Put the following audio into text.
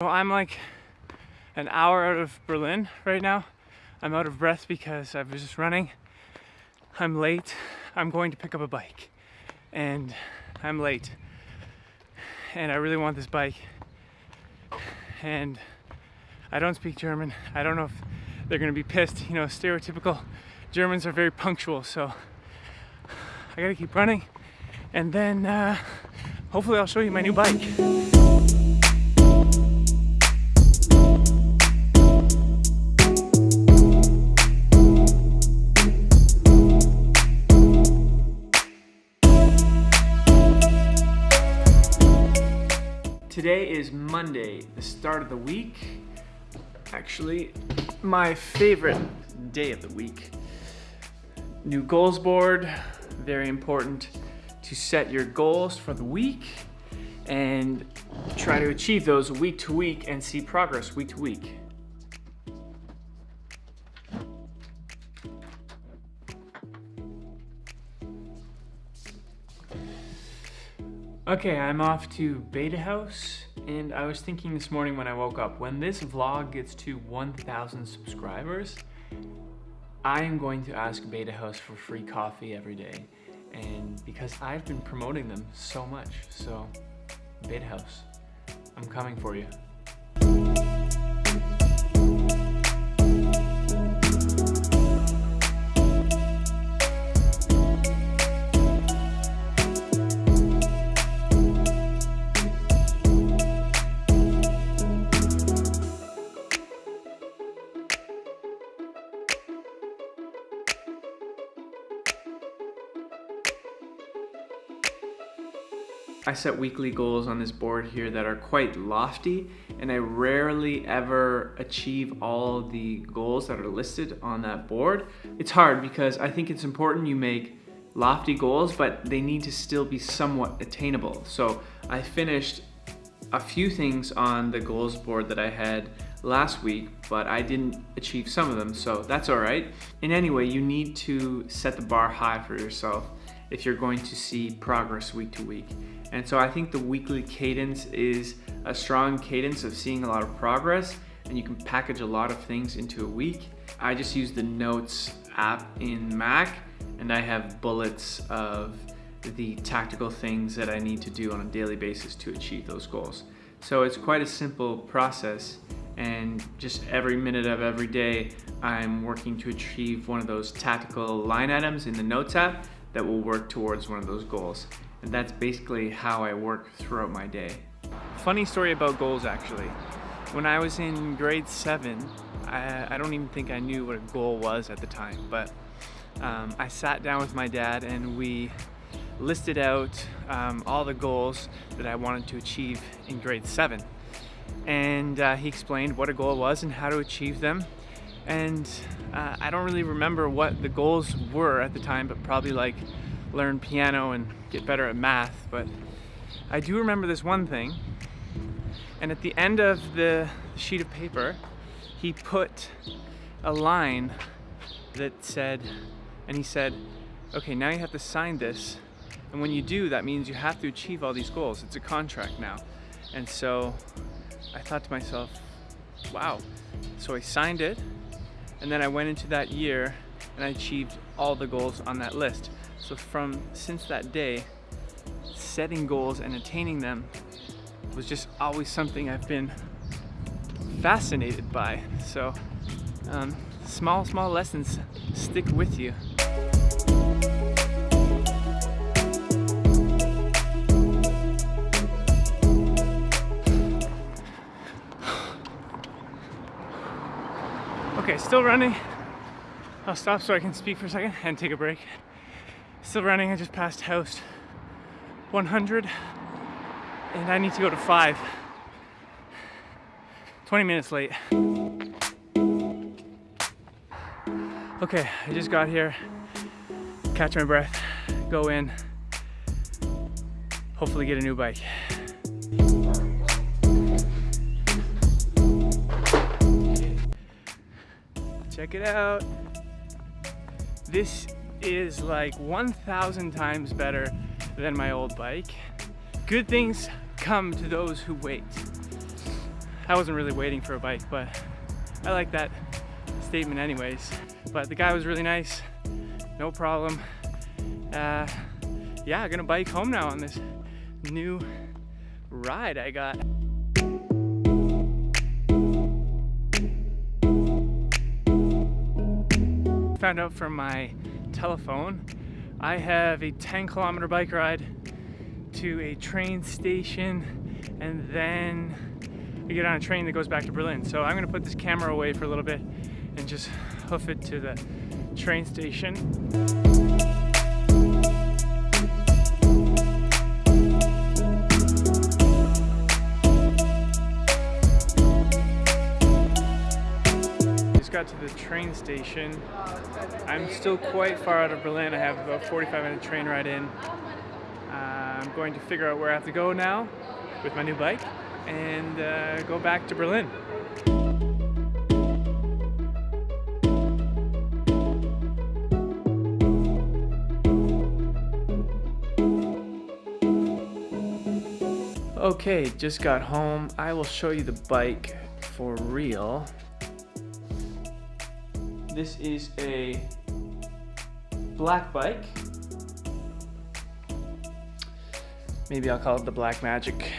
So I'm like an hour out of Berlin right now. I'm out of breath because I was just running. I'm late. I'm going to pick up a bike and I'm late. And I really want this bike. And I don't speak German. I don't know if they're gonna be pissed. You know, stereotypical Germans are very punctual, so I gotta keep running. And then uh, hopefully I'll show you my new bike. Today is Monday, the start of the week. Actually, my favorite day of the week. New goals board, very important to set your goals for the week and try to achieve those week to week and see progress week to week. Okay, I'm off to Beta House, and I was thinking this morning when I woke up, when this vlog gets to 1,000 subscribers, I am going to ask Beta House for free coffee every day, and because I've been promoting them so much, so Beta House, I'm coming for you. I set weekly goals on this board here that are quite lofty and I rarely ever achieve all the goals that are listed on that board. It's hard because I think it's important you make lofty goals, but they need to still be somewhat attainable. So I finished a few things on the goals board that I had last week, but I didn't achieve some of them, so that's all right. In any way, you need to set the bar high for yourself if you're going to see progress week to week. And so I think the weekly cadence is a strong cadence of seeing a lot of progress and you can package a lot of things into a week. I just use the Notes app in Mac and I have bullets of the tactical things that I need to do on a daily basis to achieve those goals. So it's quite a simple process and just every minute of every day I'm working to achieve one of those tactical line items in the Notes app that will work towards one of those goals. And that's basically how I work throughout my day. Funny story about goals actually. When I was in grade seven, I, I don't even think I knew what a goal was at the time, but um, I sat down with my dad and we listed out um, all the goals that I wanted to achieve in grade seven. And uh, he explained what a goal was and how to achieve them. And uh, I don't really remember what the goals were at the time, but probably like learn piano and get better at math, but I do remember this one thing. And at the end of the sheet of paper, he put a line that said, and he said, okay, now you have to sign this. And when you do, that means you have to achieve all these goals. It's a contract now. And so I thought to myself, wow. So I signed it, and then I went into that year and I achieved all the goals on that list. So from since that day, setting goals and attaining them was just always something I've been fascinated by. So um, small, small lessons stick with you. Okay, still running. I'll stop so I can speak for a second and take a break. Still running, I just passed house 100 and I need to go to five. 20 minutes late. Okay, I just got here, catch my breath, go in, hopefully get a new bike. Check it out. This is like 1,000 times better than my old bike. Good things come to those who wait. I wasn't really waiting for a bike, but I like that statement anyways. But the guy was really nice, no problem. Uh, yeah, I'm gonna bike home now on this new ride I got. Found out from my telephone, I have a 10 kilometer bike ride to a train station and then I get on a train that goes back to Berlin. So I'm gonna put this camera away for a little bit and just hoof it to the train station. Got to the train station. I'm still quite far out of Berlin. I have about 45 minute train ride in. Uh, I'm going to figure out where I have to go now with my new bike and uh, go back to Berlin. Okay, just got home. I will show you the bike for real. This is a black bike. Maybe I'll call it the Black Magic